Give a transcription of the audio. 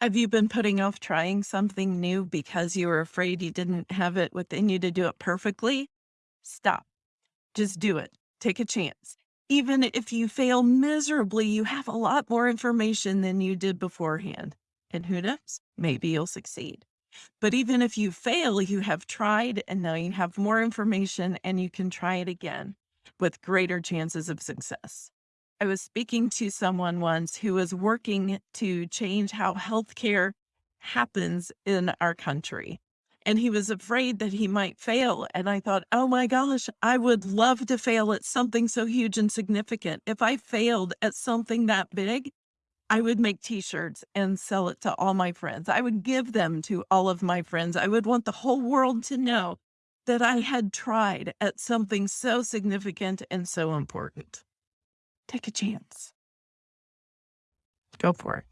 Have you been putting off trying something new because you were afraid you didn't have it within you to do it perfectly? Stop. Just do it. Take a chance. Even if you fail miserably, you have a lot more information than you did beforehand. And who knows? Maybe you'll succeed. But even if you fail, you have tried and now you have more information and you can try it again with greater chances of success. I was speaking to someone once who was working to change how healthcare happens in our country. And he was afraid that he might fail. And I thought, oh my gosh, I would love to fail at something so huge and significant. If I failed at something that big, I would make t-shirts and sell it to all my friends. I would give them to all of my friends. I would want the whole world to know that I had tried at something so significant and so important. Take a chance. Go for it.